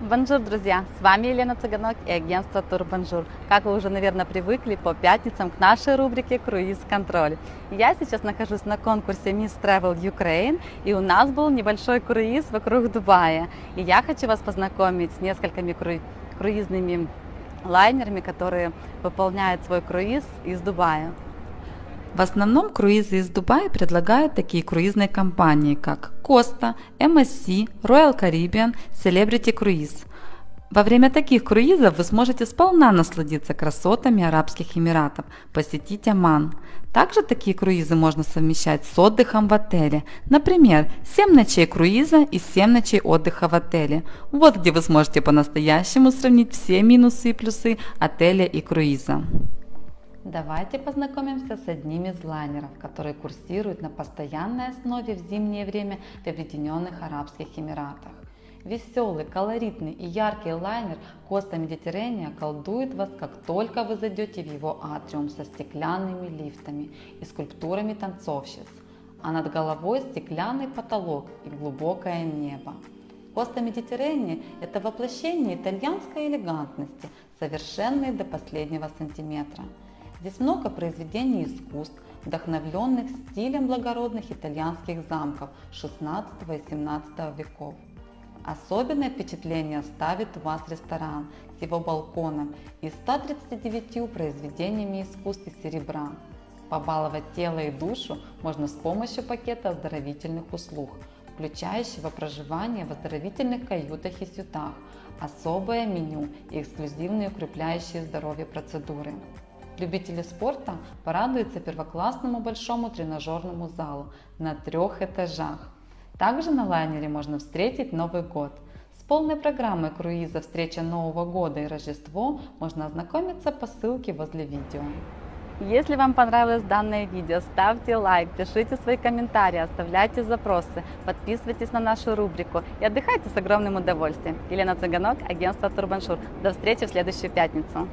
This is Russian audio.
Бонжур, друзья! С вами Елена Цыганок и агентство Турбонжур. Как вы уже, наверное, привыкли по пятницам к нашей рубрике «Круиз-контроль». Я сейчас нахожусь на конкурсе Miss Travel Ukraine, и у нас был небольшой круиз вокруг Дубая. И я хочу вас познакомить с несколькими кру... круизными лайнерами, которые выполняют свой круиз из Дубая. В основном круизы из Дубая предлагают такие круизные компании, как Costa, MSC, Royal Caribbean, Celebrity Cruise. Во время таких круизов вы сможете сполна насладиться красотами Арабских Эмиратов, посетить Оман. Также такие круизы можно совмещать с отдыхом в отеле. Например, 7 ночей круиза и 7 ночей отдыха в отеле. Вот где вы сможете по-настоящему сравнить все минусы и плюсы отеля и круиза. Давайте познакомимся с одним из лайнеров, который курсирует на постоянной основе в зимнее время в Объединенных Арабских Эмиратах. Веселый, колоритный и яркий лайнер Коста Медитерения колдует вас, как только вы зайдете в его атриум со стеклянными лифтами и скульптурами танцовщиц, а над головой стеклянный потолок и глубокое небо. Коста Медитерения – это воплощение итальянской элегантности, совершенной до последнего сантиметра. Здесь много произведений искусств, вдохновленных стилем благородных итальянских замков XVI и XVII веков. Особенное впечатление оставит у вас ресторан с его балконом и 139 произведениями искусств из серебра. Побаловать тело и душу можно с помощью пакета оздоровительных услуг, включающего проживание в оздоровительных каютах и сютах, особое меню и эксклюзивные укрепляющие здоровье процедуры. Любители спорта порадуются первоклассному большому тренажерному залу на трех этажах. Также на лайнере можно встретить Новый год. С полной программой круиза «Встреча Нового года» и Рождество можно ознакомиться по ссылке возле видео. Если вам понравилось данное видео, ставьте лайк, пишите свои комментарии, оставляйте запросы, подписывайтесь на нашу рубрику и отдыхайте с огромным удовольствием. Елена Цыганок, агентство Турбаншур. До встречи в следующую пятницу.